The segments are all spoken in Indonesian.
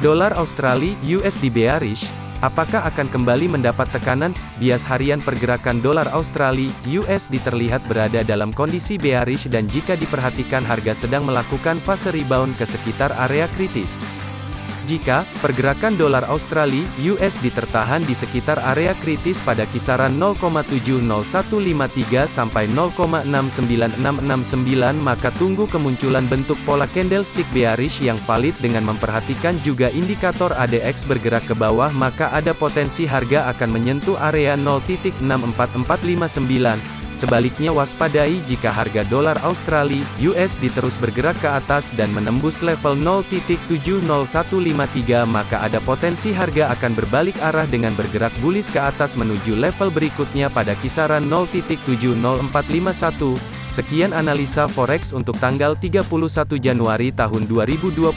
Dolar Australia USD bearish, apakah akan kembali mendapat tekanan? Bias harian pergerakan dolar Australia USD terlihat berada dalam kondisi bearish dan jika diperhatikan harga sedang melakukan fase rebound ke sekitar area kritis. Jika pergerakan dolar Australia USD tertahan di sekitar area kritis pada kisaran 0,70153 sampai 0,69669 maka tunggu kemunculan bentuk pola candlestick bearish yang valid dengan memperhatikan juga indikator ADX bergerak ke bawah maka ada potensi harga akan menyentuh area 0.64459 Sebaliknya waspadai jika harga dolar Australia USD terus bergerak ke atas dan menembus level 0.70153 maka ada potensi harga akan berbalik arah dengan bergerak bullish ke atas menuju level berikutnya pada kisaran 0.70451. Sekian analisa forex untuk tanggal 31 Januari tahun 2022.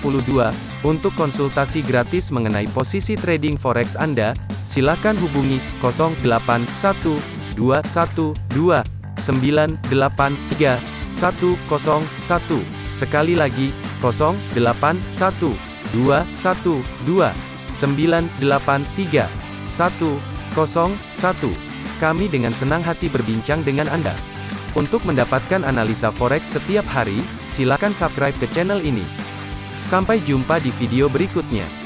Untuk konsultasi gratis mengenai posisi trading forex Anda, silakan hubungi 081212 983 101. Sekali lagi, 081 212 983 101. Kami dengan senang hati berbincang dengan Anda. Untuk mendapatkan analisa forex setiap hari, silakan subscribe ke channel ini. Sampai jumpa di video berikutnya.